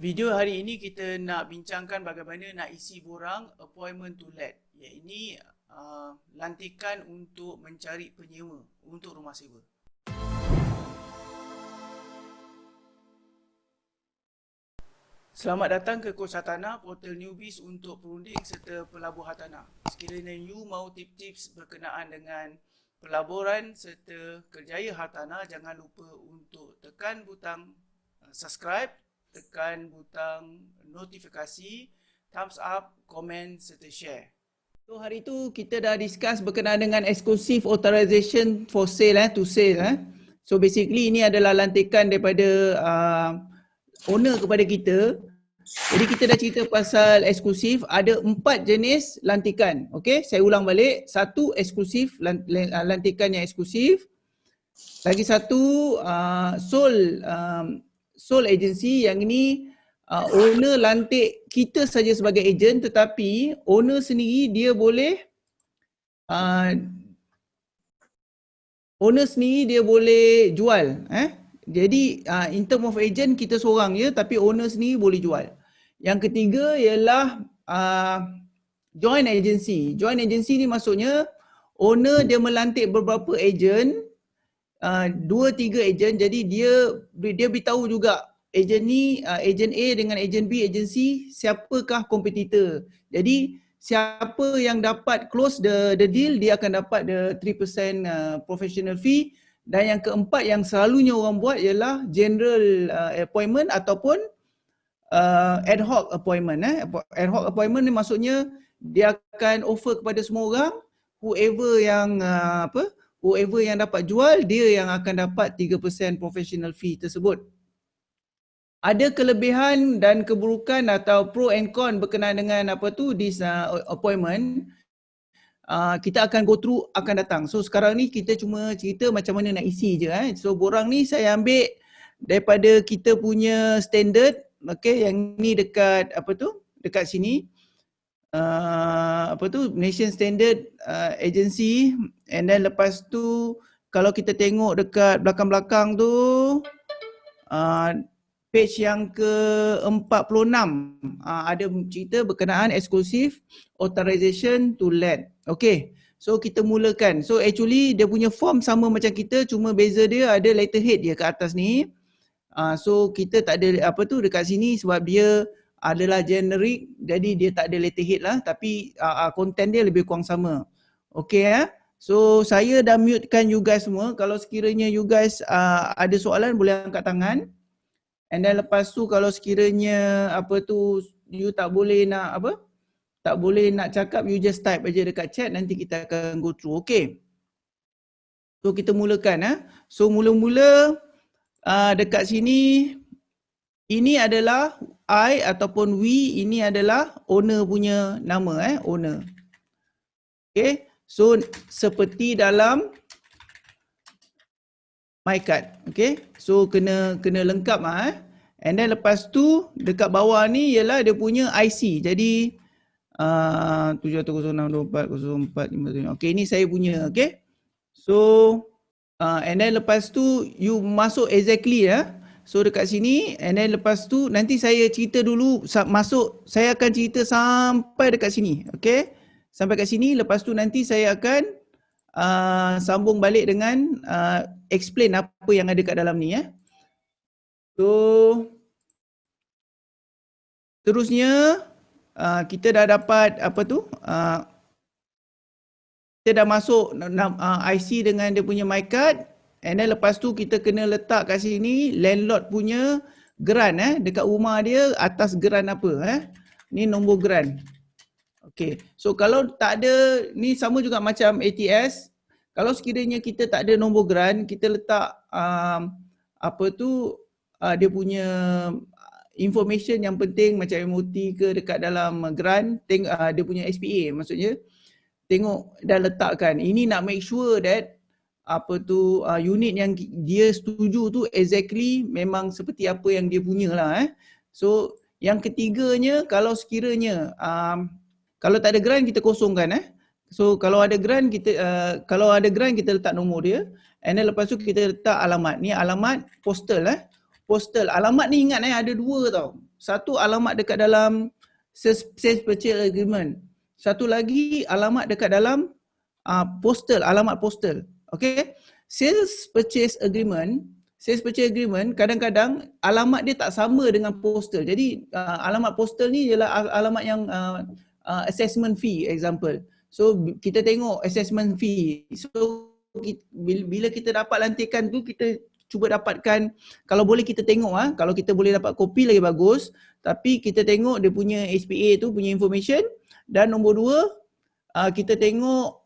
Video hari ini kita nak bincangkan bagaimana nak isi borang appointment to let. Ini uh, lantikan untuk mencari penyewa untuk rumah sewa. Selamat datang ke Kos Hartanah, portal newbies untuk perunding serta pelabur hartanah. Sekiranya you mahu tips-tips berkenaan dengan pelaburan serta kerjaya hartanah, jangan lupa untuk tekan butang uh, subscribe tekan butang notifikasi, thumbs up, komen serta share. So hari itu kita dah discuss berkenaan dengan exclusive authorization for sale eh, to sale eh. So basically ini adalah lantikan daripada uh, owner kepada kita. Jadi kita dah cerita pasal eksklusif, ada empat jenis lantikan. Okay, saya ulang balik. Satu eksklusif, lantikan yang eksklusif. Lagi satu, uh, sole um, sole agency yang ini uh, owner lantik kita saja sebagai agent tetapi owner sendiri dia boleh uh, owner sendiri dia boleh jual eh? Jadi uh, in term of agent kita seorang je tapi owner sendiri boleh jual. Yang ketiga ialah uh, joint agency. Joint agency ni maksudnya owner dia melantik beberapa agent dua tiga ejen jadi dia dia beritahu juga ejen ni uh, ejen A dengan ejen B agensi siapakah kompetitor? Jadi siapa yang dapat close the the deal dia akan dapat the 3% uh, professional fee. Dan yang keempat yang selalunya orang buat ialah general uh, appointment ataupun uh, ad hoc appointment eh. Ad hoc appointment ni maksudnya dia akan offer kepada semua orang whoever yang uh, apa whoever yang dapat jual dia yang akan dapat 3% professional fee tersebut. Ada kelebihan dan keburukan atau pro and con berkenaan dengan apa tu this uh, appointment. Uh, kita akan go through akan datang. So sekarang ni kita cuma cerita macam mana nak isi je eh. So borang ni saya ambil daripada kita punya standard okay yang ni dekat apa tu dekat sini uh, apa tu nation standard uh, agency and then lepas tu kalau kita tengok dekat belakang-belakang tu uh, page yang ke-46 uh, ada cerita berkenaan eksklusif authorization to let. Okay. So kita mulakan. So actually dia punya form sama macam kita cuma beza dia ada letterhead dia ke atas ni. Uh, so kita tak ada apa tu dekat sini sebab dia adalah generic jadi dia tak ada letterhead lah tapi uh, content dia lebih kurang sama. Okay ya. So saya dah mutekan you guys semua. Kalau sekiranya you guys uh, ada soalan boleh angkat tangan. And then lepas tu kalau sekiranya apa tu you tak boleh nak apa? Tak boleh nak cakap you just type aja dekat chat nanti kita akan go through. Okay. So kita mulakan eh. So mula-mula uh, dekat sini ini adalah I ataupun we ini adalah owner punya nama eh owner. Okay. So seperti dalam my card. Okay. So kena kena lengkap ah eh. And then lepas tu dekat bawah ni ialah dia punya IC. Jadi uh, 7106240453. Okay ini saya punya okay. So uh, and then lepas tu you masuk exactly ya. Eh. So dekat sini and then lepas tu nanti saya cerita dulu masuk saya akan cerita sampai dekat sini. Okay. Sampai kat sini lepas tu nanti saya akan uh, sambung balik dengan uh, explain apa yang ada kat dalam ni ya. So terusnya uh, kita dah dapat apa tu uh, kita dah masuk uh, IC dengan dia punya my card And then lepas tu kita kena letak kat sini landlord punya geran eh dekat rumah dia atas geran apa eh. Ni nombor geran. Okay. So kalau tak ada ni sama juga macam ATS. Kalau sekiranya kita tak ada nombor geran, kita letak um, apa tu uh, dia punya information yang penting macam MOT ke dekat dalam geran, uh, dia punya SPA maksudnya. Tengok dah letakkan. Ini nak make sure that apa tu uh, unit yang dia setuju tu exactly memang seperti apa yang dia punya lah eh. So yang ketiganya kalau sekiranya um, kalau tak ada grant kita kosongkan eh. So kalau ada grant kita uh, kalau ada grant kita letak nombor dia and then lepas tu kita letak alamat. Ni alamat postal eh. Postal. Alamat ni ingat eh ada dua tau. satu alamat dekat dalam sales purchase agreement. Satu lagi alamat dekat dalam uh, postal, alamat postal. Okay. Sales purchase agreement, sales purchase agreement kadang-kadang alamat dia tak sama dengan postal. Jadi uh, alamat postal ni ialah alamat yang uh, uh, assessment fee example. So kita tengok assessment fee. So bila kita dapat lantikan tu kita cuba dapatkan kalau boleh kita tengok ah kalau kita boleh dapat kopi lagi bagus tapi kita tengok dia punya SPA tu punya information dan nombor dua uh, kita tengok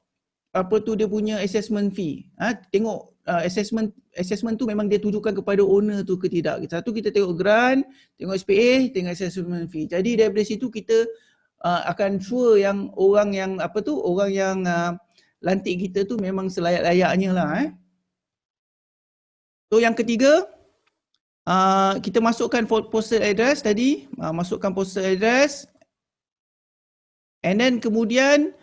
apa tu dia punya assessment fee. Ah tengok uh, assessment assessment tu memang dia tujukan kepada owner tu ke tidak. Satu kita tengok grant tengok SPA tengok assessment fee. Jadi daripada situ kita uh, akan sure yang orang yang apa tu orang yang uh, lantik kita tu memang selayak-layaknya lah eh. So yang ketiga, uh, kita masukkan postal address tadi, uh, masukkan postal address. And then kemudian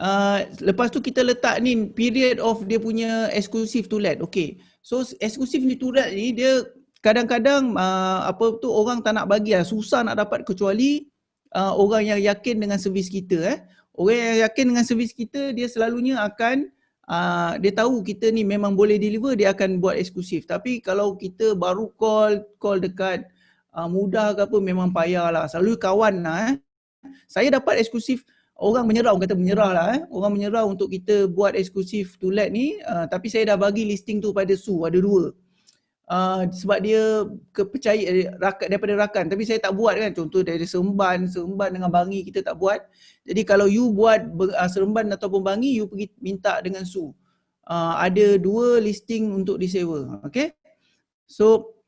uh, lepas tu kita letak ni period of dia punya exclusive to let. Okay. So exclusive to let ni dia kadang-kadang uh, apa tu orang tak nak bagi lah. Susah nak dapat kecuali uh, orang yang yakin dengan servis kita. Eh. Orang yang yakin dengan servis kita dia selalunya akan uh, dia tahu kita ni memang boleh deliver dia akan buat eksklusif tapi kalau kita baru call call dekat uh, mudah ke apa memang payah lah selalu kawan lah eh. saya dapat eksklusif orang menyerah orang kata menyerah lah eh. orang menyerah untuk kita buat eksklusif to let ni uh, tapi saya dah bagi listing tu pada Su ada dua. Uh, sebab dia kepercayaan rakan daripada rakan. Tapi saya tak buat kan contoh dari seremban seremban dengan bangi kita tak buat. Jadi kalau you buat uh, seremban ataupun bangi you pergi minta dengan su. Uh, ada dua listing untuk disewa okay? So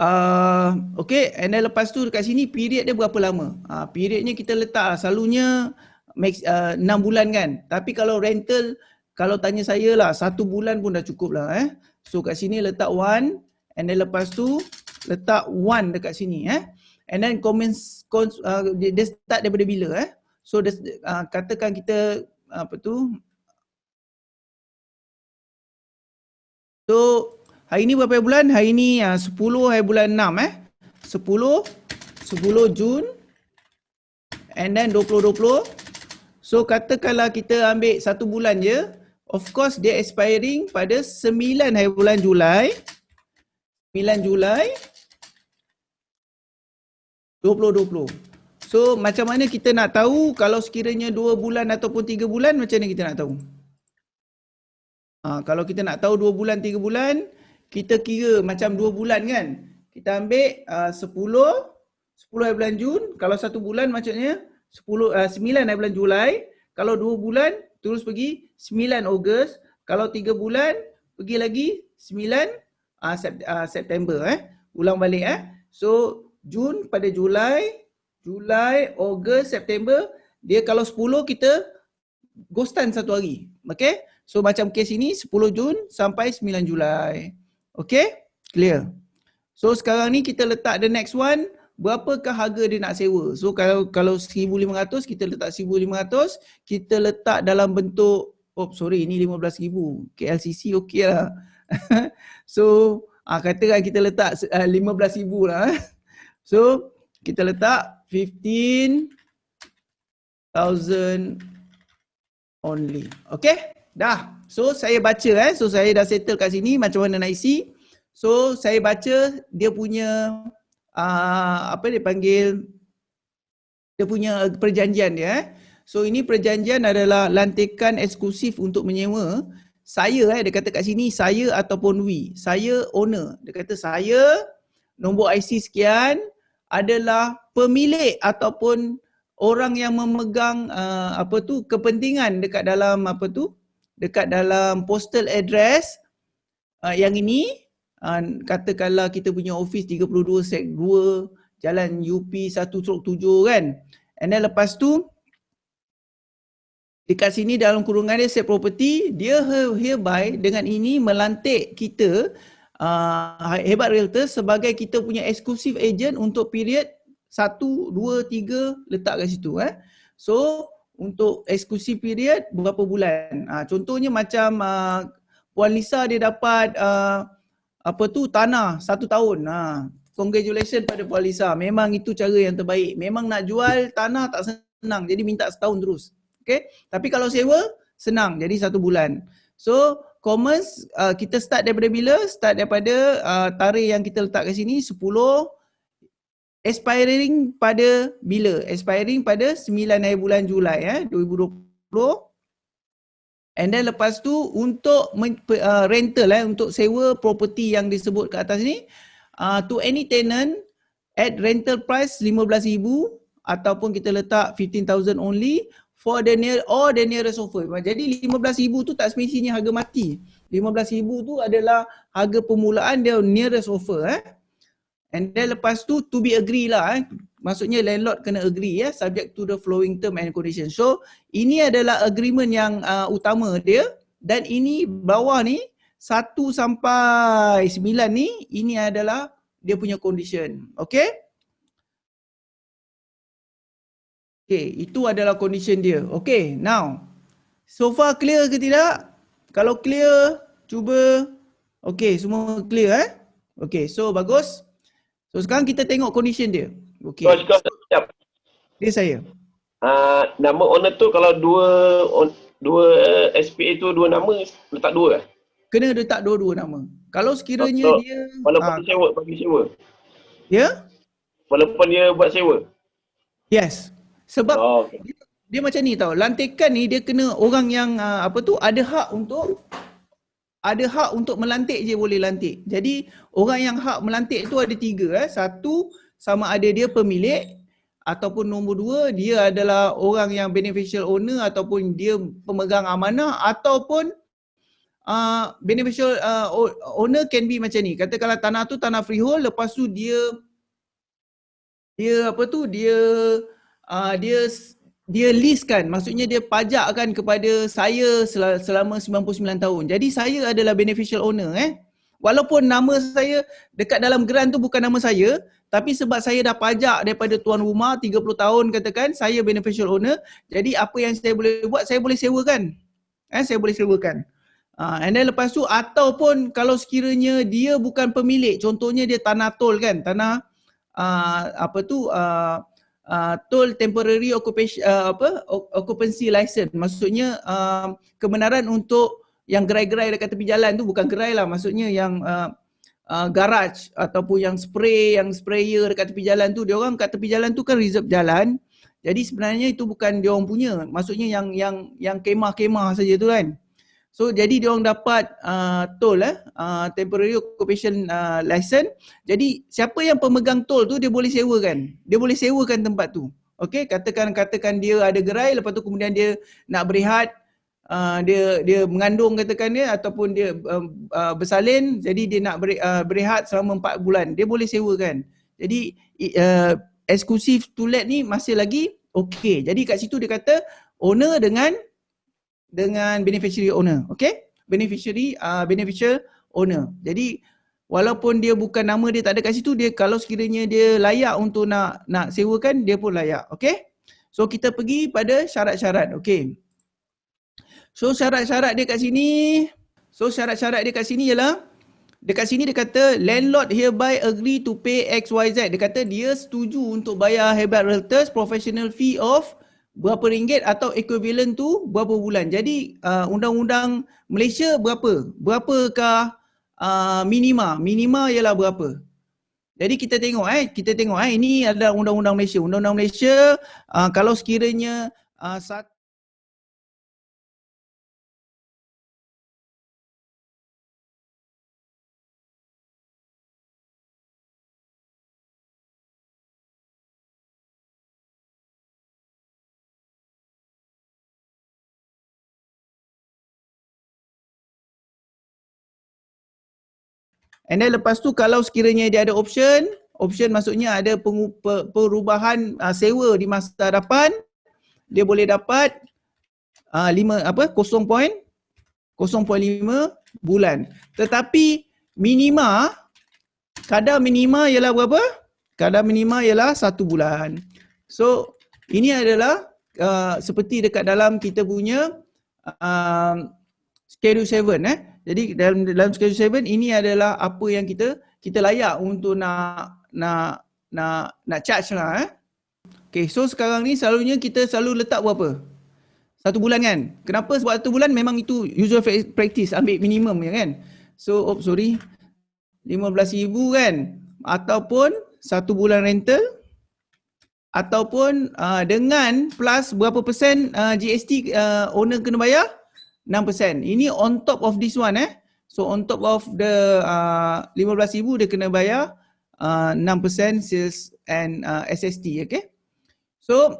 uh, okay and then lepas tu dekat sini period dia berapa lama uh, periodnya kita letak lah. selalunya max uh, 6 bulan kan tapi kalau rental kalau tanya saya lah satu bulan pun dah cukup lah eh So kat sini letak one and then lepas tu letak one dekat sini eh. And then comments uh, dia start daripada bila eh. So dia, uh, katakan kita apa tu So hari ni berapa bulan? Hari ni uh, 10 hari bulan 6 eh. 10 10 Jun and then 2020 So katakanlah kita ambil satu bulan je Of course dia expiring pada 9 hari bulan Julai. 9 Julai 2020. So macam mana kita nak tahu kalau sekiranya 2 bulan ataupun 3 bulan macam mana kita nak tahu? Ha, kalau kita nak tahu 2 bulan 3 bulan kita kira macam 2 bulan kan. Kita ambil uh, 10 10 hari bulan Jun kalau 1 bulan maksudnya 10 uh, 9 hari bulan Julai kalau 2 bulan terus pergi 9 Ogos, kalau 3 bulan pergi lagi 9 uh, Sep, uh, September eh. Ulang balik eh. So Jun pada Julai, Julai, Ogos, September, dia kalau 10 kita ghostan satu hari. Okay? So macam kes ini 10 Jun sampai 9 Julai. Okay? Clear. So sekarang ni kita letak the next one berapakah harga dia nak sewa. So kalau kalau 1500 kita letak 1500, kita letak dalam bentuk oh sorry ini 15000. KLCC okey lah. so ah katakan kita letak uh, ah, 15000 lah. Eh. So kita letak 15000 only. Okay? Dah. So saya baca eh. So saya dah settle kat sini macam mana nak isi. So saya baca dia punya uh, apa dia panggil dia punya perjanjian dia eh. So ini perjanjian adalah lantikan eksklusif untuk menyewa. Saya eh dia kata kat sini saya ataupun we. Saya owner. Dia kata saya nombor IC sekian adalah pemilik ataupun orang yang memegang uh, apa tu kepentingan dekat dalam apa tu dekat dalam postal address uh, yang ini uh, katakanlah kita punya office 32 sek 2 jalan UP 1 stroke 7 kan and then lepas tu dekat sini dalam kurungan dia set property dia hereby dengan ini melantik kita uh, hebat realtor sebagai kita punya exclusive agent untuk period 1, 2, 3 letak kat situ eh. So untuk exclusive period berapa bulan? Uh, contohnya macam uh, Puan Lisa dia dapat uh, apa tu tanah satu tahun. Ha. congratulations pada Puan Lisa. Memang itu cara yang terbaik. Memang nak jual tanah tak senang. Jadi minta setahun terus. Okay. Tapi kalau sewa, senang. Jadi satu bulan. So, commerce uh, kita start daripada bila? Start daripada uh, tarikh yang kita letak kat sini 10 expiring pada bila? Expiring pada 9 hari bulan Julai eh 2020. And then lepas tu untuk uh, rental eh untuk sewa property yang disebut kat atas ni uh, to any tenant at rental price 15,000 ataupun kita letak 15,000 only for the near or the nearest offer. Jadi 15,000 tu tak semestinya harga mati. 15,000 tu adalah harga permulaan dia nearest offer eh. And then lepas tu to be agree lah eh. Maksudnya landlord kena agree ya eh, subject to the flowing term and condition. So ini adalah agreement yang uh, utama dia dan ini bawah ni 1 sampai 9 ni ini adalah dia punya condition. Okay? Okay, itu adalah condition dia. Okay, now. So far clear ke tidak? Kalau clear, cuba. Okay, semua clear eh? Okay, so bagus. So sekarang kita tengok condition dia. Okay. So, siap. Dia saya. Uh, nama owner tu kalau dua on, dua uh, SPA tu dua nama, letak dua eh? Kena letak dua-dua nama. Kalau sekiranya so, dia... Walaupun uh, sewa, bagi sewa. Ya? Yeah? Walaupun dia buat sewa? Yes. Sebab oh, okay. dia, dia macam ni tau. Lantikan ni dia kena orang yang uh, apa tu ada hak untuk ada hak untuk melantik je boleh lantik. Jadi orang yang hak melantik tu ada tiga. Eh. Satu sama ada dia pemilik ataupun nombor dua dia adalah orang yang beneficial owner ataupun dia pemegang amanah ataupun uh, beneficial uh, owner can be macam ni. Katakanlah tanah tu tanah freehold lepas tu dia dia apa tu dia uh, dia dia list kan maksudnya dia pajakkan kepada saya selama 99 tahun. Jadi saya adalah beneficial owner eh. Walaupun nama saya dekat dalam grant tu bukan nama saya, tapi sebab saya dah pajak daripada tuan rumah 30 tahun katakan, saya beneficial owner. Jadi apa yang saya boleh buat, saya boleh sewakan. Eh, saya boleh sewakan. Uh, and then lepas tu ataupun kalau sekiranya dia bukan pemilik, contohnya dia tanah tol kan, tanah uh, apa tu uh, uh, toll temporary occupation uh, apa occupancy license. Maksudnya uh, kebenaran untuk yang gerai-gerai dekat tepi jalan tu bukan gerai lah maksudnya yang uh, uh, garage ataupun yang spray yang sprayer dekat tepi jalan tu. Dia orang kat tepi jalan tu kan reserve jalan. Jadi sebenarnya itu bukan dia orang punya. Maksudnya yang yang yang kemah-kemah saja tu kan So jadi dia orang dapat uh, tol eh uh, temporary occupation uh, license. Jadi siapa yang pemegang tol tu dia boleh sewakan. Dia boleh sewakan tempat tu. Okey, katakan katakan dia ada gerai lepas tu kemudian dia nak berehat uh, dia dia mengandung katakan dia ataupun dia uh, uh, bersalin jadi dia nak bere, uh, berehat selama 4 bulan. Dia boleh sewakan. Jadi uh, eksklusif to let ni masih lagi okey. Jadi kat situ dia kata owner dengan dengan beneficiary owner. Okay? Beneficiary, uh, beneficial owner. Jadi walaupun dia bukan nama dia tak ada kat situ, dia kalau sekiranya dia layak untuk nak nak sewakan, dia pun layak. Okay? So kita pergi pada syarat-syarat. Okay. So syarat-syarat dia kat sini, so syarat-syarat dia kat sini ialah Dekat sini dia kata landlord hereby agree to pay XYZ. Dia kata dia setuju untuk bayar Hebat Realtors professional fee of berapa ringgit atau equivalent tu berapa bulan. Jadi uh, undang-undang Malaysia berapa? Berapakah uh, minima? Minima ialah berapa? Jadi kita tengok eh, kita tengok eh ini adalah undang-undang Malaysia. Undang-undang Malaysia uh, kalau sekiranya uh, satu And then lepas tu kalau sekiranya dia ada option, option maksudnya ada perubahan uh, sewa di masa hadapan, dia boleh dapat uh, 5 apa 0.0.5 bulan. Tetapi minima kadar minima ialah berapa? Kadar minima ialah satu bulan. So ini adalah uh, seperti dekat dalam kita punya uh, schedule 7 eh. Jadi dalam dalam schedule 7 ini adalah apa yang kita kita layak untuk nak nak nak nak charge lah eh. Okay, so sekarang ni selalunya kita selalu letak berapa? Satu bulan kan? Kenapa? Sebab satu bulan memang itu usual practice, ambil minimum ya kan? So, oh sorry, RM15,000 kan? Ataupun satu bulan rental ataupun uh, dengan plus berapa persen uh, GST uh, owner kena bayar? 6%. Ini on top of this one eh. So on top of the uh, RM15,000 dia kena bayar uh, 6% sales and uh, SST okay. So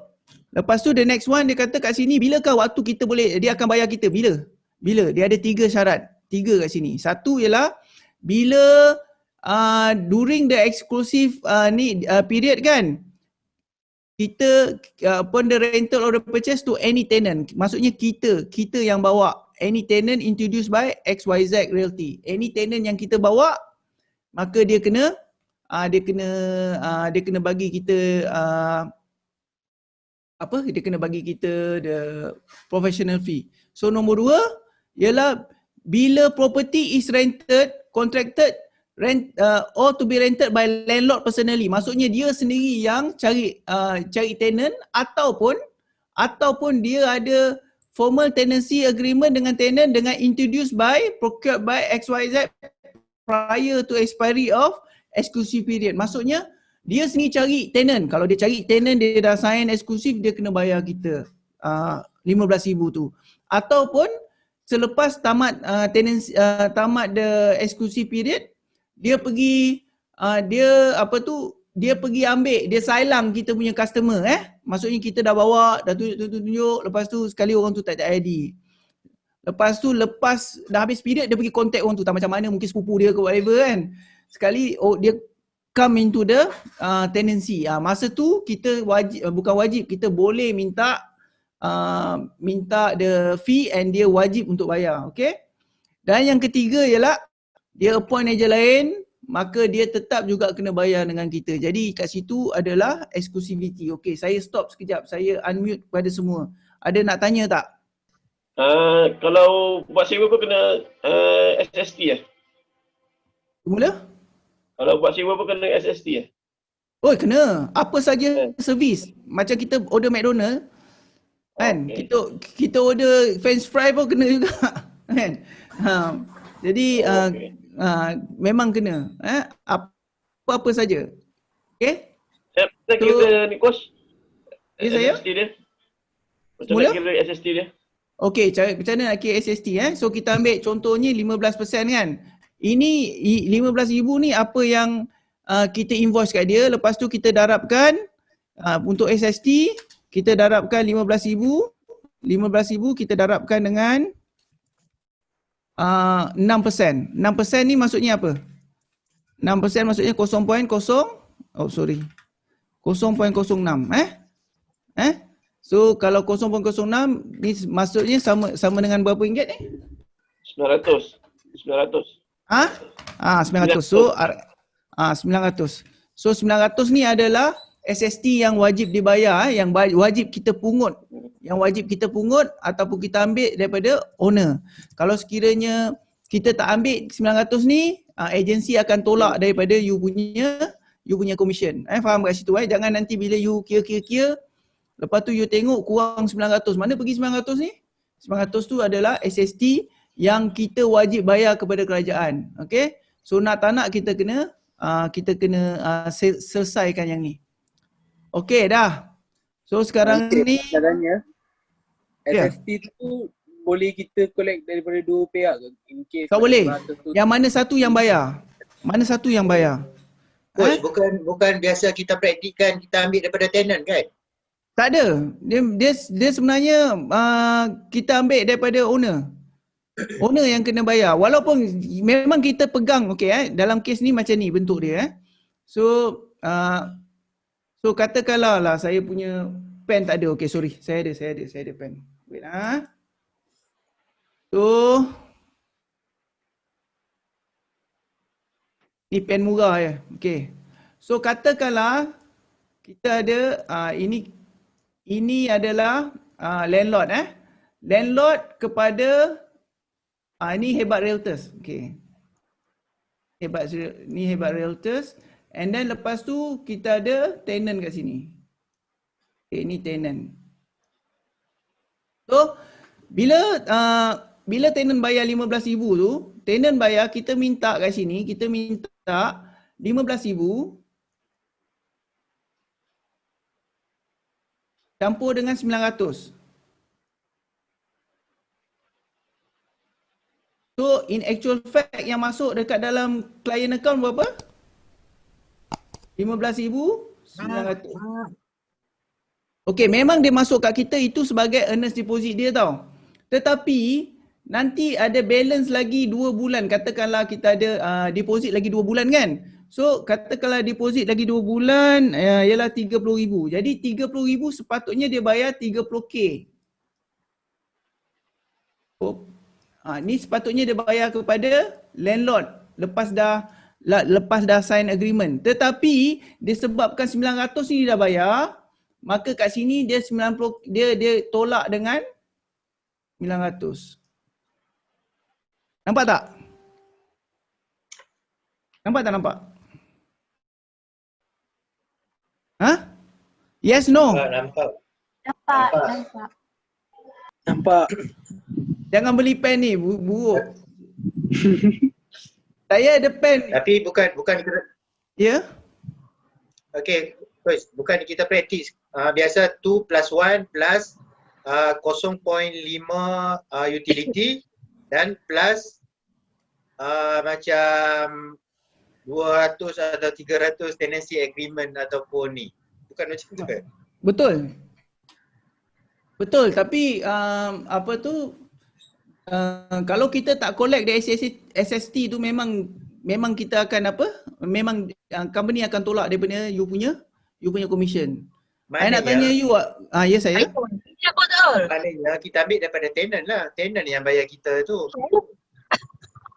lepas tu the next one dia kata kat sini bilakah waktu kita boleh dia akan bayar kita bila? Bila? Dia ada tiga syarat. Tiga kat sini. Satu ialah bila uh, during the exclusive uh, ni uh, period kan kita uh, upon the rental or the purchase to any tenant. Maksudnya kita, kita yang bawa any tenant introduced by XYZ Realty. Any tenant yang kita bawa maka dia kena uh, dia kena uh, dia kena bagi kita uh, apa dia kena bagi kita the professional fee. So nombor dua ialah bila property is rented, contracted rent uh, or to be rented by landlord personally. Maksudnya dia sendiri yang cari uh, cari tenant ataupun ataupun dia ada formal tenancy agreement dengan tenant dengan introduced by procured by XYZ prior to expiry of exclusive period. Maksudnya dia sendiri cari tenant. Kalau dia cari tenant dia dah sign eksklusif dia kena bayar kita uh, RM15,000 tu. Ataupun selepas tamat uh, tenancy uh, tamat the exclusive period dia pergi uh, dia apa tu dia pergi ambil dia silang kita punya customer eh. Maksudnya kita dah bawa dah tunjuk-tunjuk lepas tu sekali orang tu tak ada ID. Lepas tu lepas dah habis period dia pergi contact orang tu tak macam mana mungkin sepupu dia ke whatever kan. Sekali oh dia come into the uh, tenancy. Uh, masa tu kita wajib uh, bukan wajib kita boleh minta uh, minta the fee and dia wajib untuk bayar. Okay. Dan yang ketiga ialah dia appoint ejen lain maka dia tetap juga kena bayar dengan kita. Jadi kat situ adalah exclusivity. Okay, saya stop sekejap. Saya unmute kepada semua. Ada nak tanya tak? Uh, kalau buat sewa pun kena uh, SST eh? Mula? Kalau buat sewa pun kena SST eh? Oh kena. Apa saja yeah. servis. Macam kita order McDonald. Kan? Okay. Kita kita order french fry pun kena juga. kan? Ha. Jadi oh, okay. uh, uh, memang kena. Eh? Apa-apa saja. Okay? Saya, saya so, kira ni kos. Ya saya? SST dia. Macam Mula? nak kira SST dia. Okay, cara, macam mana nak kira SST eh? So kita ambil contohnya 15% kan. Ini 15,000 ni apa yang uh, kita invoice kat dia. Lepas tu kita darabkan uh, untuk SST. Kita darabkan 15,000. 15,000 kita darabkan dengan uh, 6%. 6% ni maksudnya apa? 6% maksudnya 0.0 Oh sorry. 0.06 eh? Eh? So kalau 0.06 ni maksudnya sama sama dengan berapa ringgit ni? 900. 900. Ah? Ah 900. So ah 900. So 900 ni adalah SST yang wajib dibayar eh, yang wajib kita pungut yang wajib kita pungut ataupun kita ambil daripada owner. Kalau sekiranya kita tak ambil 900 ni, uh, agensi akan tolak daripada you punya you punya commission. Eh faham kat situ eh? Jangan nanti bila you kira-kira lepas tu you tengok kurang 900. Mana pergi 900 ni? 900 tu adalah SST yang kita wajib bayar kepada kerajaan. Okay? So nak tak nak kita kena uh, kita kena uh, selesaikan yang ni. Okay dah. So sekarang okay, ni caranya SST yeah. tu boleh kita collect daripada dua pihak ke? In case tak boleh. Tu... Yang mana satu yang bayar? Mana satu yang bayar? Coach, ha? bukan bukan biasa kita praktikkan kita ambil daripada tenant kan? Tak ada. Dia dia, dia sebenarnya uh, kita ambil daripada owner. Owner yang kena bayar. Walaupun memang kita pegang okey eh dalam kes ni macam ni bentuk dia eh. So uh, So katakanlah lah saya punya pen tak ada. Okay sorry. Saya ada, saya ada, saya ada pen. Wait lah. So. Ni pen murah ya. Okay. So katakanlah kita ada uh, ini ini adalah uh, landlord eh. Landlord kepada uh, ini hebat realtors. Okay. hebat ni hebat realtors and then lepas tu kita ada tenant kat sini. Okay, ni tenant. So bila uh, bila tenant bayar 15,000 tu, tenant bayar kita minta kat sini, kita minta 15,000 campur dengan 900. So in actual fact yang masuk dekat dalam client account berapa? 15,900. Okay memang dia masuk kat kita itu sebagai earnest deposit dia tau. Tetapi nanti ada balance lagi 2 bulan. Katakanlah kita ada uh, deposit lagi 2 bulan kan? So katakanlah deposit lagi 2 bulan uh, ialah 30,000. Jadi 30,000 sepatutnya dia bayar 30k. Oh, Ha, ni sepatutnya dia bayar kepada landlord lepas dah lepas dah sign agreement. Tetapi disebabkan 900 ni dia dah bayar, maka kat sini dia 90 dia dia tolak dengan 900. Nampak tak? Nampak tak nampak? Ha? Yes no? Nampak, nampak. Nampak, Nampak. nampak. Jangan beli pen ni, bu- buruk. Saya ada pen. Tapi bukan bukan kita Ya? okey, Coach, bukan kita praktis. Uh, biasa 2 plus 1 plus uh, 0.5 uh, utility dan plus uh, macam 200 atau 300 tenancy agreement ataupun ni. Bukan macam tu kan? Betul. Betul tapi um, apa tu uh, kalau kita tak collect dari SST, SST tu memang memang kita akan apa? Memang uh, company akan tolak daripada you punya you punya commission. Saya nak tanya you ah uh, ya saya. Ya betul. Maknanya kita ambil daripada tenant lah. Tenant yang bayar kita tu.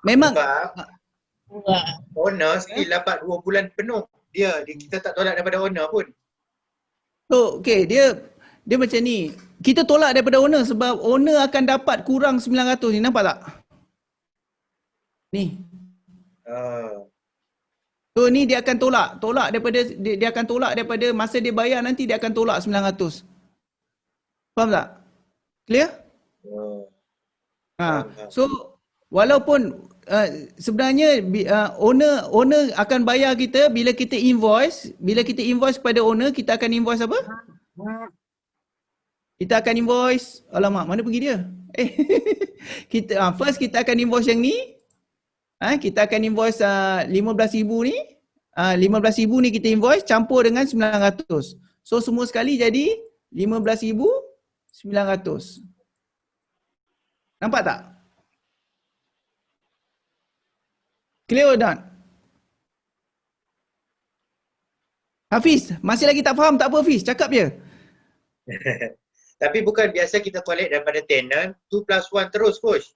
Memang Sebab owner still dapat 2 bulan penuh. Dia, dia kita tak tolak daripada owner pun. so okay dia dia macam ni. Kita tolak daripada owner sebab owner akan dapat kurang 900 ni nampak tak? Ni. Uh, So ni dia akan tolak, tolak daripada dia, dia akan tolak daripada masa dia bayar nanti dia akan tolak 900. Faham tak? Clear? uh, Ha. So walaupun uh, sebenarnya uh, owner owner akan bayar kita bila kita invoice, bila kita invoice kepada owner kita akan invoice apa? Kita akan invoice, alamak mana pergi dia? Eh, kita uh, first kita akan invoice yang ni. Ha, kita akan invoice uh, 15,000 ni. Uh, 15,000 ni kita invoice campur dengan 900. So semua sekali jadi 15,900. Nampak tak? Clear or not? Hafiz, masih lagi tak faham? Tak apa Hafiz, cakap je. Tapi bukan biasa kita collect daripada tenant 2 plus 1 terus coach.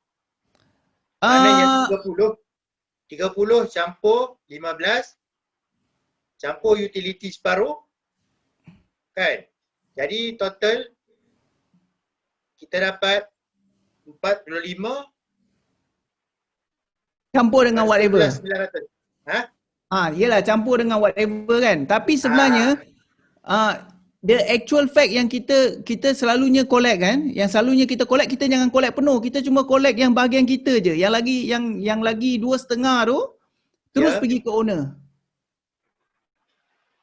Maknanya Ah, 30. 30 campur 15 campur utility separuh kan. Jadi total kita dapat 45 campur dengan whatever. 900. Ha? Ah, yalah campur dengan whatever kan. Tapi sebenarnya ah the actual fact yang kita kita selalunya collect kan, yang selalunya kita collect kita jangan collect penuh. Kita cuma collect yang bahagian kita je. Yang lagi yang yang lagi dua setengah tu terus Ya. pergi ke owner.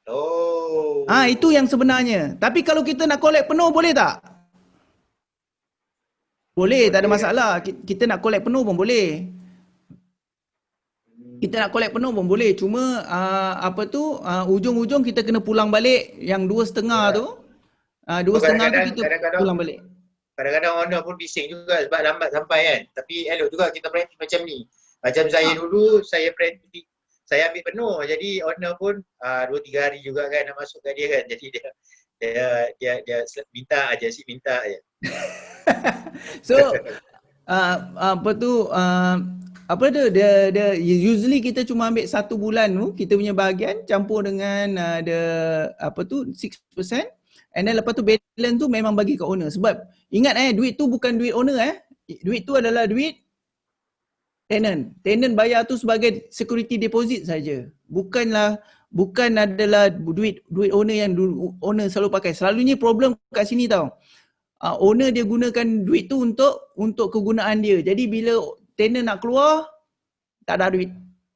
Oh. Ah itu yang sebenarnya. Tapi kalau kita nak collect penuh boleh tak? Boleh, tak ada Boleh. masalah. Ki- Kita nak collect penuh pun boleh. Kita nak collect penuh pun boleh. Cuma uh, apa tu uh, ujung-ujung kita kena pulang balik yang dua setengah Ya. tu. Uh, dua setengah tu kita pulang balik. Kadang-kadang owner pun bising juga sebab lambat sampai kan. Tapi elok juga kita praktis macam ni. Macam saya Ha. dulu, saya praktis saya ambil penuh. Jadi owner pun uh, 2-3 hari juga kan nak masuk kat dia kan. Jadi dia dia dia, dia sel- minta aja sih minta aja. So uh, apa tu uh, apa tu dia dia usually kita cuma ambil satu bulan tu kita punya bahagian campur dengan uh, the apa tu 6% and then lepas tu balance tu memang bagi ke owner sebab ingat eh duit tu bukan duit owner eh duit tu adalah duit tenant. Tenant bayar tu sebagai security deposit saja. Bukanlah bukan adalah duit duit owner yang owner selalu pakai. Selalunya problem kat sini tau. Uh, owner dia gunakan duit tu untuk untuk kegunaan dia. Jadi bila tenant nak keluar tak ada duit.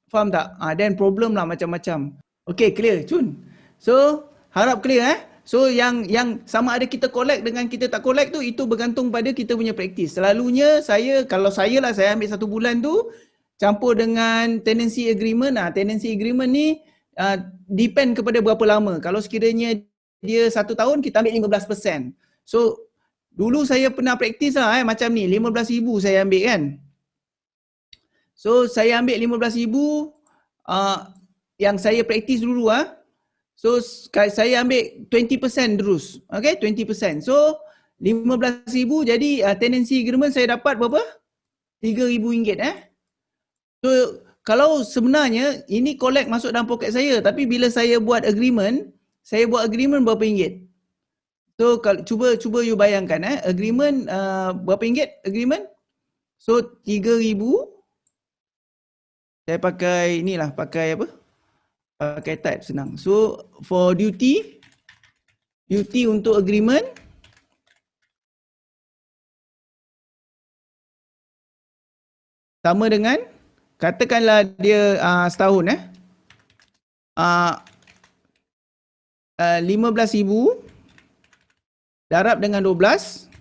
Faham tak? Uh, then problem lah macam-macam. Okay clear Cun. So harap clear eh. So yang yang sama ada kita collect dengan kita tak collect tu itu bergantung pada kita punya praktis. Selalunya saya kalau saya lah saya ambil satu bulan tu campur dengan tenancy agreement. Ah tenancy agreement ni uh, depend kepada berapa lama. Kalau sekiranya dia satu tahun kita ambil 15%. So dulu saya pernah praktis lah eh macam ni 15,000 saya ambil kan. So saya ambil 15,000 uh, yang saya praktis dulu ah. So saya ambil 20% terus. Okay 20%. So 15,000 jadi uh, tenancy agreement saya dapat berapa? RM3,000 eh. So kalau sebenarnya ini collect masuk dalam poket saya tapi bila saya buat agreement, saya buat agreement berapa ringgit? So kalau cuba cuba you bayangkan eh agreement uh, berapa ringgit agreement? So 3000 saya pakai inilah pakai apa? pakai type senang. So for duty, duty untuk agreement, sama dengan katakanlah dia uh, setahun eh. Uh, uh, 15,000 darab dengan 12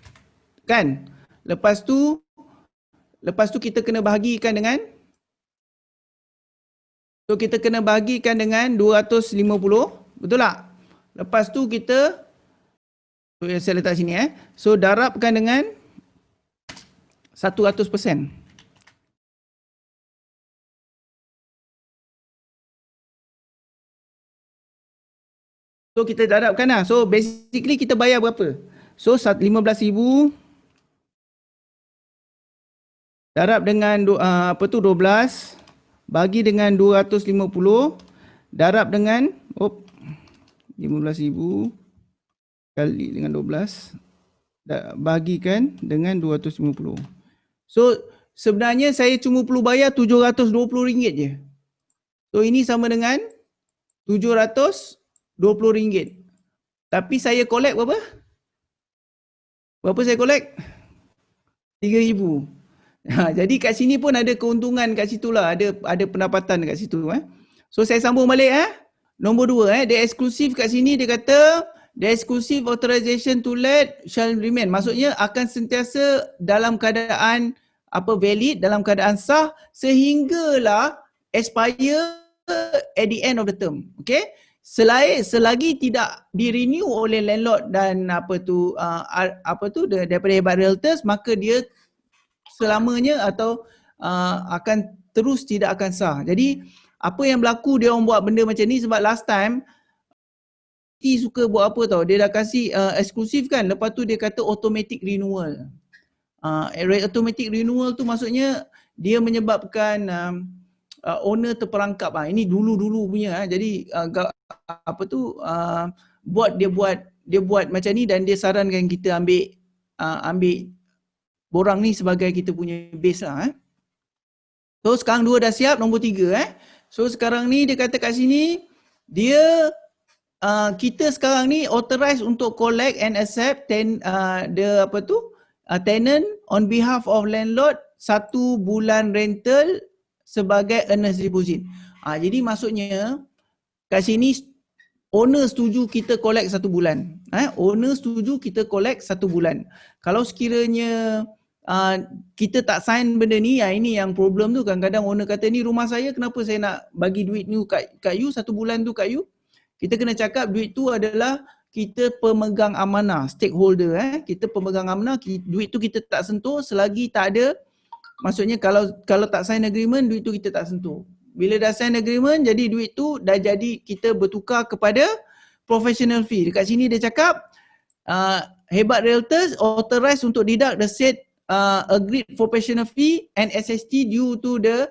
kan. Lepas tu lepas tu kita kena bahagikan dengan So kita kena bagikan dengan 250, betul tak? Lepas tu kita, so saya letak sini eh. So darabkan dengan 100%. So kita darabkan lah. So basically kita bayar berapa? So 15,000 darab dengan uh, apa tu 12 bagi dengan 250 darab dengan op 15000 kali dengan 12 bagikan dengan 250. So sebenarnya saya cuma perlu bayar 720 ringgit je. So ini sama dengan 720 ringgit. Tapi saya collect berapa? Berapa saya collect? 3000. Ha, jadi kat sini pun ada keuntungan kat situ lah. Ada ada pendapatan kat situ. Eh. So saya sambung balik. Eh. Nombor dua. Eh. The exclusive kat sini dia kata the exclusive authorization to let shall remain. Maksudnya akan sentiasa dalam keadaan apa valid, dalam keadaan sah sehinggalah expire at the end of the term. Okay. Selain selagi tidak di renew oleh landlord dan apa tu uh, apa tu daripada hebat realtors maka dia selamanya atau uh, akan terus tidak akan sah. Jadi apa yang berlaku dia orang buat benda macam ni sebab last time T suka buat apa tau, dia dah kasih uh, eksklusif kan, lepas tu dia kata automatic renewal. Uh, automatic renewal tu maksudnya dia menyebabkan um, uh, owner terperangkap. Uh. Ini dulu-dulu punya. Uh. Jadi uh, apa tu uh, buat dia buat dia buat macam ni dan dia sarankan kita ambil uh, ambil borang ni sebagai kita punya base lah eh. So sekarang dua dah siap, nombor tiga eh. So sekarang ni dia kata kat sini, dia uh, kita sekarang ni authorized untuk collect and accept ten, uh, the apa tu, uh, tenant on behalf of landlord satu bulan rental sebagai earnest deposit. Uh, jadi maksudnya kat sini owner setuju kita collect satu bulan. Eh? Owner setuju kita collect satu bulan. Kalau sekiranya uh, kita tak sign benda ni, ya ini yang problem tu kadang-kadang owner kata ni rumah saya kenapa saya nak bagi duit ni kat, kat you satu bulan tu kat you. Kita kena cakap duit tu adalah kita pemegang amanah, stakeholder eh. Kita pemegang amanah, duit tu kita tak sentuh selagi tak ada maksudnya kalau kalau tak sign agreement duit tu kita tak sentuh. Bila dah sign agreement jadi duit tu dah jadi kita bertukar kepada professional fee. Dekat sini dia cakap uh, hebat realtors authorized untuk deduct the said uh, agreed for professional fee and SST due to the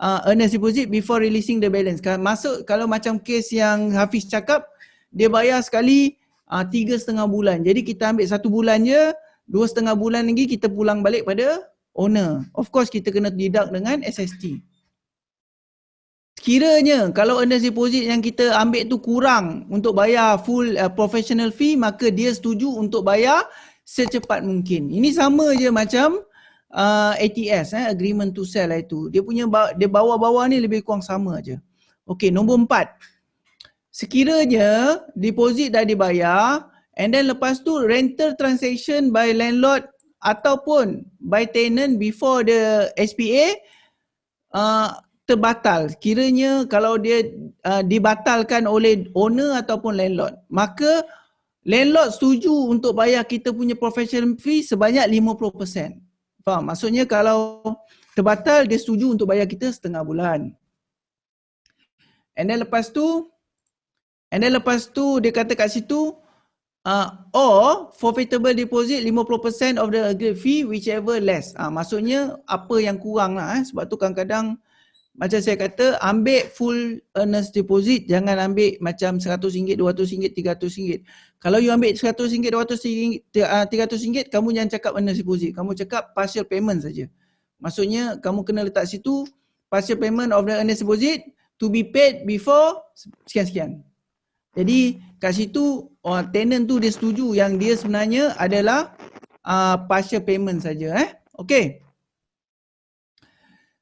uh, earnest deposit before releasing the balance. Masuk kalau macam case yang Hafiz cakap, dia bayar sekali uh, tiga setengah bulan. Jadi kita ambil satu bulan je, dua setengah bulan lagi kita pulang balik pada owner. Of course kita kena deduct dengan SST. Sekiranya kalau earnest deposit yang kita ambil tu kurang untuk bayar full uh, professional fee maka dia setuju untuk bayar secepat mungkin. Ini sama je macam uh, ATS eh agreement to sell lah itu. Dia punya dia bawah-bawah ni lebih kurang sama aja. Okey, nombor empat. Sekiranya deposit dah dibayar and then lepas tu rental transaction by landlord ataupun by tenant before the SPA uh, terbatal kiranya kalau dia uh, dibatalkan oleh owner ataupun landlord maka landlord setuju untuk bayar kita punya professional fee sebanyak 50%. Faham? Maksudnya kalau terbatal dia setuju untuk bayar kita setengah bulan. And then lepas tu and then lepas tu dia kata kat situ uh, or forfeitable deposit 50% of the agreed fee whichever less. Uh, maksudnya apa yang kurang lah eh. sebab tu kadang-kadang macam saya kata ambil full earnest deposit jangan ambil macam RM100, RM200, RM300. Kalau you ambil RM100, RM200, RM300 kamu jangan cakap earnest deposit. Kamu cakap partial payment saja. Maksudnya kamu kena letak situ partial payment of the earnest deposit to be paid before sekian-sekian. Jadi kat situ oh, tenant tu dia setuju yang dia sebenarnya adalah uh, partial payment saja eh. Okay.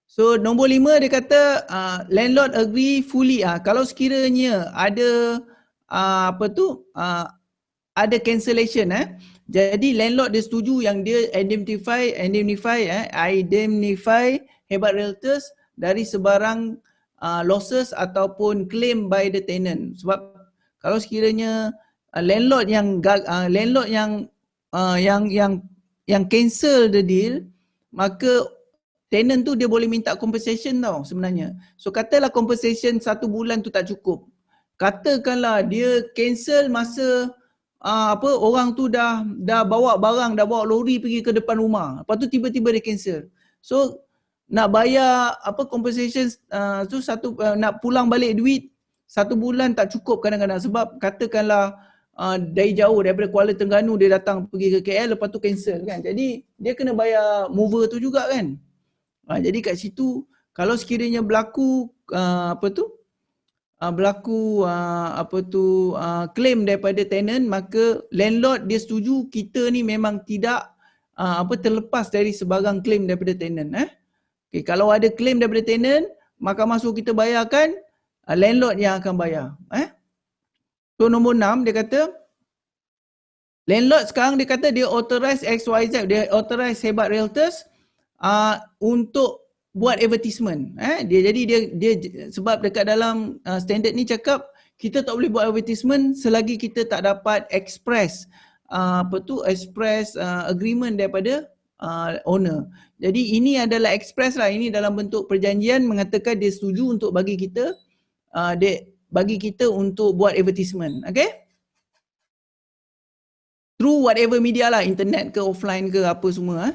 So nombor lima dia kata uh, landlord agree fully uh, kalau sekiranya ada uh, apa tu uh, ada cancellation eh jadi landlord dia setuju yang dia identify indemnify eh identify hebat realtors dari sebarang uh, losses ataupun claim by the tenant sebab kalau sekiranya uh, landlord yang uh, landlord yang uh, yang yang yang cancel the deal maka tenant tu dia boleh minta compensation tau sebenarnya. So katalah compensation satu bulan tu tak cukup. Katakanlah dia cancel masa uh, apa orang tu dah dah bawa barang, dah bawa lori pergi ke depan rumah. Lepas tu tiba-tiba dia cancel. So nak bayar apa compensation uh, tu satu uh, nak pulang balik duit satu bulan tak cukup kadang-kadang sebab katakanlah uh, dari jauh daripada Kuala Terengganu dia datang pergi ke KL lepas tu cancel kan. Jadi dia kena bayar mover tu juga kan. Ha, jadi kat situ kalau sekiranya berlaku uh, apa tu uh, berlaku uh, apa tu uh, claim daripada tenant maka landlord dia setuju kita ni memang tidak uh, apa terlepas dari sebarang claim daripada tenant eh. Okay, kalau ada claim daripada tenant maka masuk kita bayarkan uh, landlord yang akan bayar eh. So nombor enam dia kata landlord sekarang dia kata dia authorize XYZ dia authorize hebat realtors uh, untuk buat advertisement eh dia jadi dia dia sebab dekat dalam uh, standard ni cakap kita tak boleh buat advertisement selagi kita tak dapat express uh, apa tu express uh, agreement daripada uh, owner. Jadi ini adalah express lah ini dalam bentuk perjanjian mengatakan dia setuju untuk bagi kita uh, dia bagi kita untuk buat advertisement. Okay? Through whatever media lah, internet ke offline ke apa semua. Eh?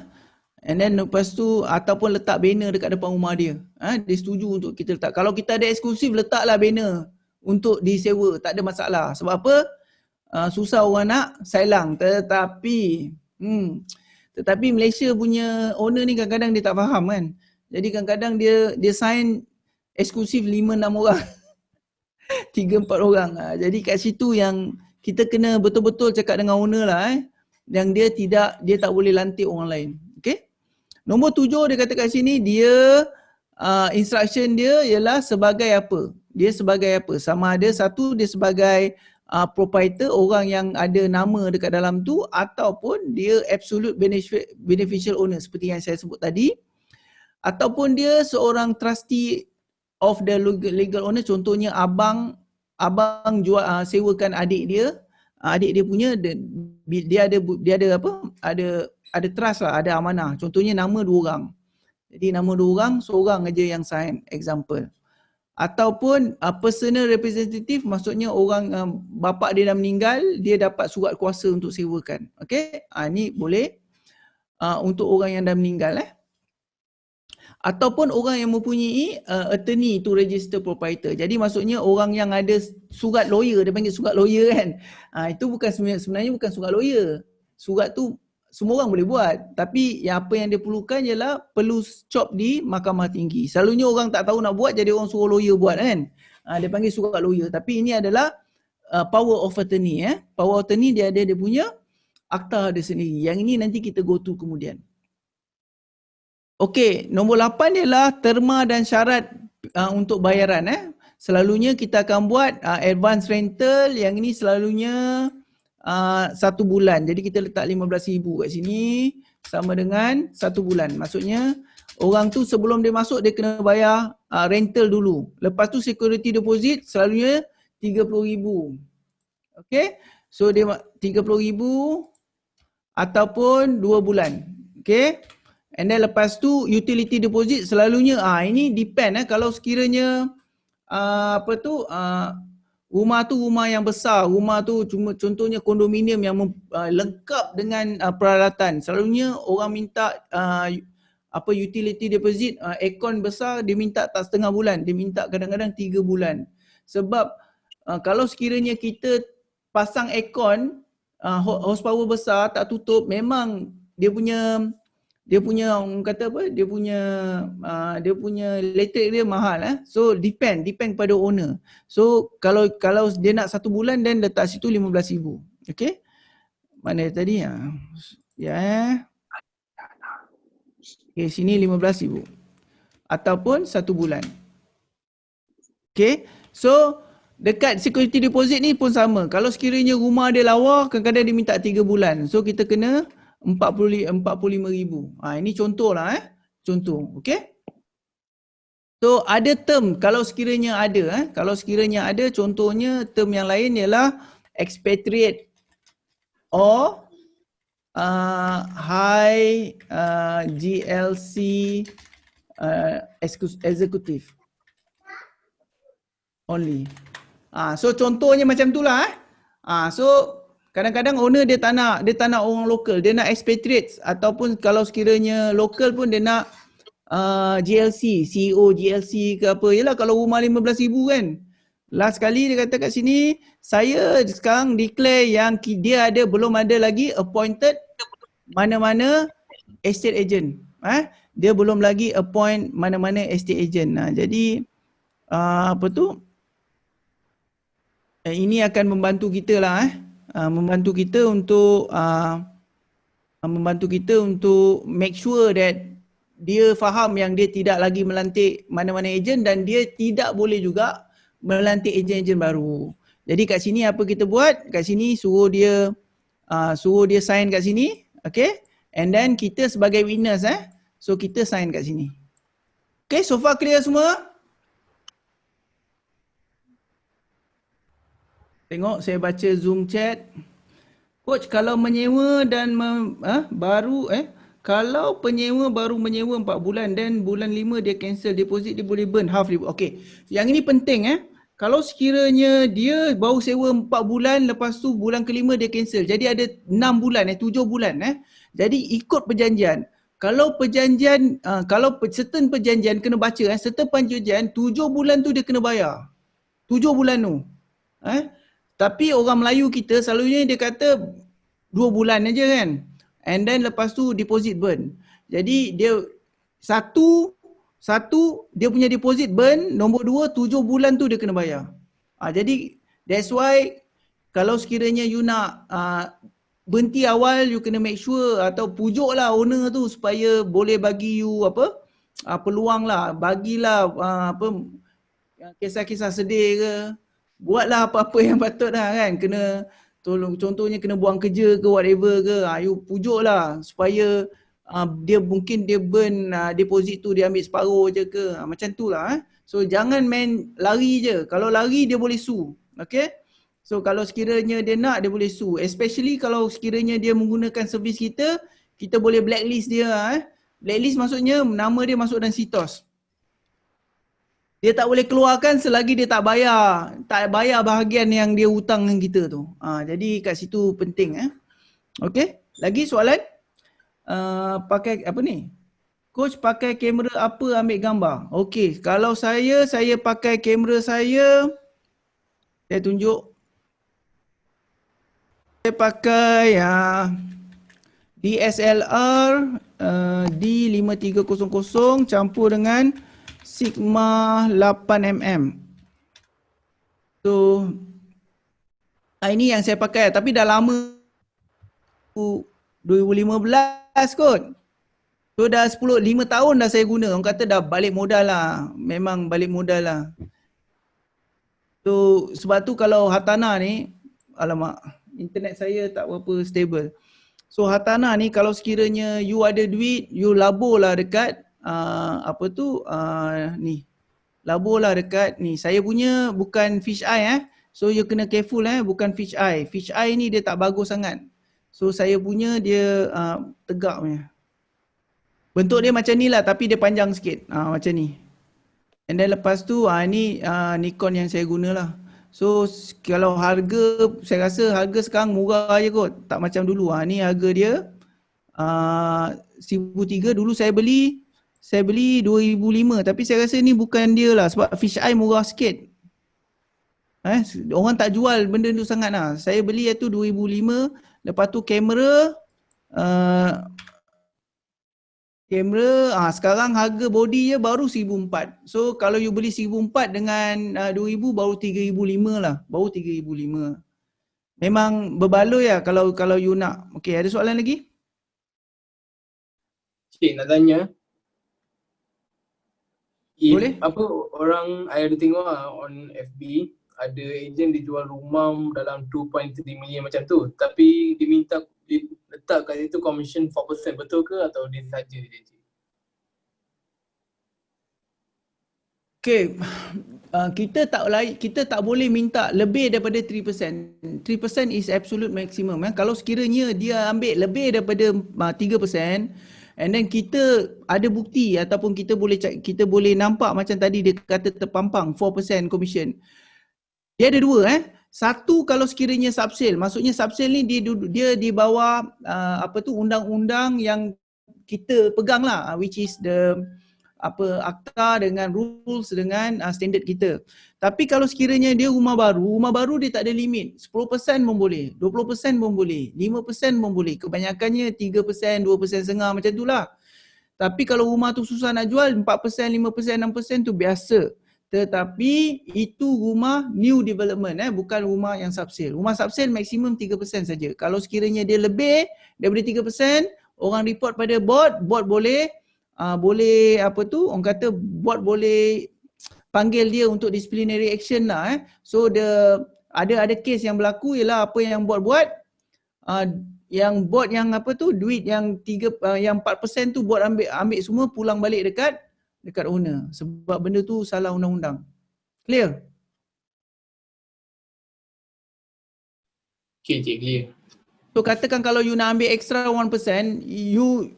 And then lepas tu ataupun letak banner dekat depan rumah dia. Ha, dia setuju untuk kita letak. Kalau kita ada eksklusif letaklah banner untuk disewa. Tak ada masalah. Sebab apa? Uh, susah orang nak sailang. Tetapi hmm, tetapi Malaysia punya owner ni kadang-kadang dia tak faham kan. Jadi kadang-kadang dia dia sign eksklusif 5 6 orang. 3 4 orang. Ha, jadi kat situ yang kita kena betul-betul cakap dengan owner lah eh. Yang dia tidak dia tak boleh lantik orang lain. Nombor tujuh dia kata kat sini dia uh, instruction dia ialah sebagai apa? Dia sebagai apa? Sama ada satu dia sebagai uh, proprietor orang yang ada nama dekat dalam tu ataupun dia absolute beneficial owner seperti yang saya sebut tadi ataupun dia seorang trustee of the legal owner contohnya abang abang jual uh, sewakan adik dia uh, adik dia punya dia ada dia ada apa ada ada trust lah, ada amanah. Contohnya nama dua orang. Jadi nama dua orang, seorang aja yang sign example. Ataupun uh, personal representative maksudnya orang uh, bapa dia dah meninggal, dia dapat surat kuasa untuk sewakan. Okay, uh, ni boleh uh, untuk orang yang dah meninggal eh. Ataupun orang yang mempunyai uh, attorney to register proprietor. Jadi maksudnya orang yang ada surat lawyer, dia panggil surat lawyer kan. Uh, itu bukan sebenarnya, sebenarnya bukan surat lawyer. Surat tu semua orang boleh buat. Tapi yang apa yang dia perlukan ialah perlu cop di mahkamah tinggi. Selalunya orang tak tahu nak buat jadi orang suruh lawyer buat kan. Uh, dia panggil surat lawyer. Tapi ini adalah uh, power of attorney. Eh. Power of attorney dia ada dia punya akta dia sendiri. Yang ini nanti kita go to kemudian. Okey, nombor lapan ialah terma dan syarat uh, untuk bayaran. Eh. Selalunya kita akan buat uh, advance rental yang ini selalunya uh, satu bulan. Jadi kita letak RM15,000 kat sini sama dengan satu bulan. Maksudnya orang tu sebelum dia masuk dia kena bayar uh, rental dulu. Lepas tu security deposit selalunya RM30,000. Okay. So dia RM30,000 ataupun dua bulan. Okay. And then lepas tu utility deposit selalunya ah ini depend eh kalau sekiranya uh, apa tu uh, rumah tu rumah yang besar, rumah tu cuma contohnya kondominium yang uh, lengkap dengan uh, peralatan. Selalunya orang minta uh, apa utility deposit uh, aircon besar dia minta tak setengah bulan, dia minta kadang-kadang tiga bulan. Sebab uh, kalau sekiranya kita pasang aircon uh, horsepower besar tak tutup memang dia punya dia punya orang kata apa dia punya uh, dia punya elektrik dia mahal eh. So depend depend pada owner. So kalau kalau dia nak satu bulan dan letak situ 15000 okey? Mana tadi? Ya ya eh. Okey sini 15000 ataupun satu bulan. Okey? So dekat security deposit ni pun sama. Kalau sekiranya rumah dia lawa kadang-kadang dia minta tiga bulan. So kita kena 45 ribu. Ha, ini contoh lah eh. Contoh. Okay. So ada term kalau sekiranya ada. Eh. Kalau sekiranya ada contohnya term yang lain ialah expatriate or uh, high uh, GLC uh, executive only. Ah, so contohnya macam tu lah. Eh. Ah, so Kadang-kadang owner dia tak nak, dia tak nak orang lokal, dia nak expatriates ataupun kalau sekiranya lokal pun dia nak uh, GLC, CEO GLC ke apa. Yalah kalau rumah RM15,000 kan. Last kali dia kata kat sini, saya sekarang declare yang dia ada belum ada lagi appointed mana-mana estate agent. Eh? Dia belum lagi appoint mana-mana estate agent. Nah, jadi uh, apa tu? Eh, ini akan membantu kita lah eh. Uh, membantu kita untuk uh, membantu kita untuk make sure that dia faham yang dia tidak lagi melantik mana-mana ejen dan dia tidak boleh juga melantik ejen-ejen baru. Jadi kat sini apa kita buat? Kat sini suruh dia uh, suruh dia sign kat sini, okay? And then kita sebagai witness eh. So kita sign kat sini. Okay, so far clear semua? Tengok saya baca Zoom chat. Coach kalau menyewa dan me, ha, baru eh kalau penyewa baru menyewa 4 bulan dan bulan 5 dia cancel deposit dia boleh burn half dia. Okey. Yang ini penting eh. Kalau sekiranya dia baru sewa 4 bulan lepas tu bulan kelima dia cancel. Jadi ada 6 bulan eh 7 bulan eh. Jadi ikut perjanjian. Kalau perjanjian uh, kalau certain perjanjian kena baca eh certain perjanjian 7 bulan tu dia kena bayar. 7 bulan tu. Eh tapi orang Melayu kita selalunya dia kata dua bulan aja kan. And then lepas tu deposit burn. Jadi dia satu satu dia punya deposit burn, nombor dua tujuh bulan tu dia kena bayar. Ah jadi that's why kalau sekiranya you nak uh, berhenti awal you kena make sure atau pujuk lah owner tu supaya boleh bagi you apa uh, peluang lah bagilah uh, apa kisah-kisah sedih ke buatlah apa-apa yang patut dah kan. Kena tolong contohnya kena buang kerja ke whatever ke ha, you pujuk lah supaya uh, dia mungkin dia burn uh, deposit tu dia ambil separuh je ke ha, macam tu lah eh. so jangan main lari je. Kalau lari dia boleh sue okay so kalau sekiranya dia nak dia boleh sue. Especially kalau sekiranya dia menggunakan servis kita kita boleh blacklist dia eh. blacklist maksudnya nama dia masuk dalam sitos dia tak boleh keluarkan selagi dia tak bayar tak bayar bahagian yang dia hutang dengan kita tu. Ha, jadi kat situ penting eh. Okey, lagi soalan? Uh, pakai apa ni? Coach pakai kamera apa ambil gambar? Okey, kalau saya saya pakai kamera saya saya tunjuk saya pakai uh, DSLR uh, D5300 campur dengan Sigma 8mm. So ah, ini yang saya pakai tapi dah lama 2015 kot. So dah 10 5 tahun dah saya guna. Orang kata dah balik modal lah. Memang balik modal lah. So sebab tu kalau Hatana ni alamak internet saya tak berapa stable. So Hatana ni kalau sekiranya you ada duit, you labur lah dekat uh, apa tu uh, ni. Labur lah dekat ni. Saya punya bukan fish eye eh. So you kena careful eh bukan fish eye. Fish eye ni dia tak bagus sangat. So saya punya dia uh, tegak punya. Bentuk dia macam ni lah tapi dia panjang sikit. Uh, macam ni. And then lepas tu uh, ni uh, Nikon yang saya guna lah. So kalau harga, saya rasa harga sekarang murah je kot. Tak macam dulu. Uh, ni harga dia uh, 1003 dulu saya beli saya beli 2005 tapi saya rasa ni bukan dia lah sebab fish eye murah sikit. Eh, orang tak jual benda tu sangat lah. Saya beli itu 2005 Lepas tu kamera uh, kamera ah sekarang harga body je baru 1004. So kalau you beli 1004 dengan uh, 2000 baru 3005 lah. Baru 3005. Memang berbaloi ya kalau kalau you nak. Okey, ada soalan lagi? Cik nak tanya. Boleh? Apa orang saya ada tengok lah on FB ada ejen dijual rumah dalam 2.3 million macam tu tapi diminta letak kat situ commission 4% betul ke atau dia saja je cik? Okay, uh, kita tak lain, kita tak boleh minta lebih daripada 3%. 3% is absolute maximum. Eh. Kalau sekiranya dia ambil lebih daripada uh, 3%, and then kita ada bukti ataupun kita boleh kita boleh nampak macam tadi dia kata terpampang 4% commission. Dia ada dua eh. Satu kalau sekiranya subsale, maksudnya subsale ni dia dia di bawah uh, apa tu undang-undang yang kita pegang lah which is the apa akta dengan rules dengan uh, standard kita. Tapi kalau sekiranya dia rumah baru, rumah baru dia tak ada limit. 10% pun boleh, 20% pun boleh, 5% pun boleh. Kebanyakannya 3%, 2% setengah macam tu lah. Tapi kalau rumah tu susah nak jual, 4%, 5%, 6% tu biasa. Tetapi itu rumah new development eh bukan rumah yang subsale. Rumah subsale maksimum 3% saja. Kalau sekiranya dia lebih daripada 3%, orang report pada board, board boleh uh, boleh apa tu? Orang kata board boleh panggil dia untuk disciplinary action lah eh. So the ada ada case yang berlaku ialah apa yang board buat uh, yang board yang apa tu duit yang 3 uh, yang 4% tu board ambil ambil semua pulang balik dekat dekat owner sebab benda tu salah undang-undang. Clear? Okay, cik clear. So katakan kalau you nak ambil extra 1%, you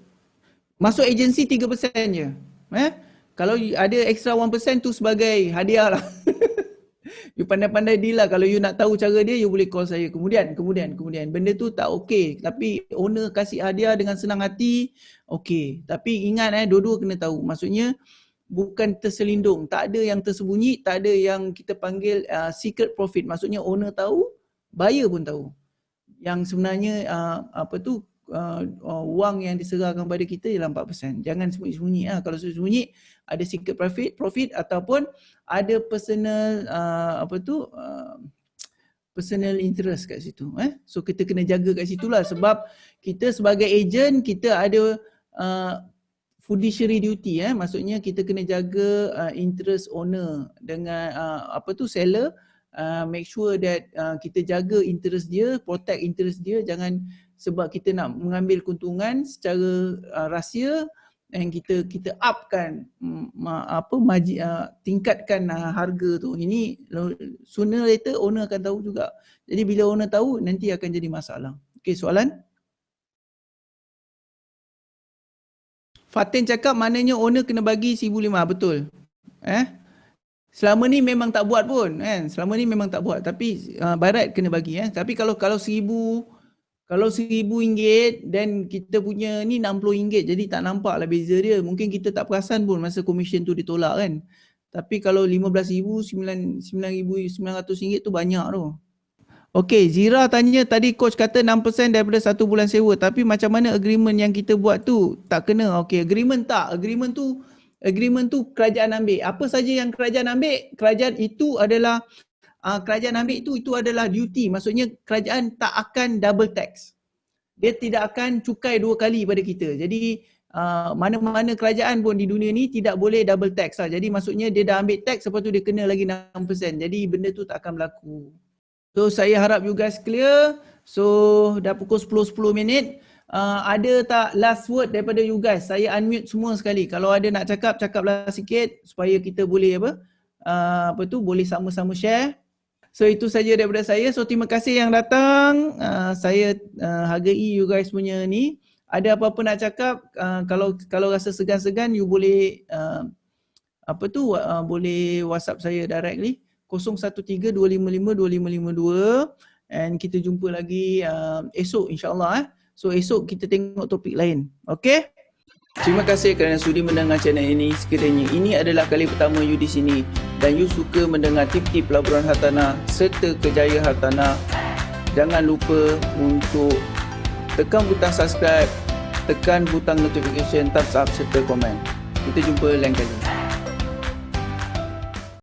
masuk agensi 3% je. Eh? Kalau ada extra 1% tu sebagai hadiah lah. you pandai-pandai deal lah. Kalau you nak tahu cara dia, you boleh call saya. Kemudian, kemudian, kemudian. Benda tu tak okey. Tapi owner kasih hadiah dengan senang hati, okey. Tapi ingat eh, dua-dua kena tahu. Maksudnya, bukan terselindung. Tak ada yang tersembunyi, tak ada yang kita panggil uh, secret profit. Maksudnya owner tahu, buyer pun tahu. Yang sebenarnya uh, apa tu uh, uh, wang yang diserahkan pada kita ialah 4%. Jangan sembunyi-sembunyi lah. Kalau sembunyi ada secret profit, profit ataupun ada personal uh, apa tu uh, personal interest kat situ. Eh? So kita kena jaga kat situ lah sebab kita sebagai agent kita ada uh, fiduciary duty eh maksudnya kita kena jaga uh, interest owner dengan uh, apa tu seller uh, make sure that uh, kita jaga interest dia protect interest dia jangan sebab kita nak mengambil keuntungan secara uh, rahsia dan kita kita upkan um, apa maji, uh, tingkatkan uh, harga tu. Ini sooner later owner akan tahu juga. Jadi bila owner tahu nanti akan jadi masalah. Okey soalan? Fatin cakap maknanya owner kena bagi 1,500 betul? Eh? Selama ni memang tak buat pun kan? Selama ni memang tak buat. Tapi uh, barat kena bagi eh? Tapi kalau kalau 1,000 kalau seribu ringgit dan kita punya ni 60 ringgit jadi tak nampak lah beza dia. Mungkin kita tak perasan pun masa komisen tu ditolak kan. Tapi kalau 15 ribu, 9 ribu, 900 ringgit tu banyak tu. Okey, Zira tanya tadi coach kata 6% daripada satu bulan sewa tapi macam mana agreement yang kita buat tu tak kena. Okey, agreement tak. Agreement tu agreement tu kerajaan ambil. Apa saja yang kerajaan ambil, kerajaan itu adalah uh, kerajaan ambil itu itu adalah duty. Maksudnya kerajaan tak akan double tax. Dia tidak akan cukai dua kali pada kita. Jadi uh, mana-mana kerajaan pun di dunia ni tidak boleh double tax lah. Jadi maksudnya dia dah ambil tax lepas tu dia kena lagi 6%. Jadi benda tu tak akan berlaku. So saya harap you guys clear. So dah pukul 10 10 minit. Uh, ada tak last word daripada you guys? Saya unmute semua sekali. Kalau ada nak cakap, cakaplah sikit supaya kita boleh apa? Uh, apa tu boleh sama-sama share. So itu saja daripada saya. So terima kasih yang datang. Uh, saya uh, hargai you guys punya ni. Ada apa-apa nak cakap? Uh, kalau kalau rasa segan-segan you boleh uh, apa tu uh, boleh WhatsApp saya directly. 0132552552 and kita jumpa lagi uh, esok insyaallah eh. So esok kita tengok topik lain. Okay? Terima kasih kerana sudi mendengar channel ini. Sekiranya ini adalah kali pertama you di sini dan you suka mendengar tip-tip pelaburan hartanah serta kejayaan hartanah, jangan lupa untuk tekan butang subscribe, tekan butang notification, thumbs up serta komen. Kita jumpa lain kali.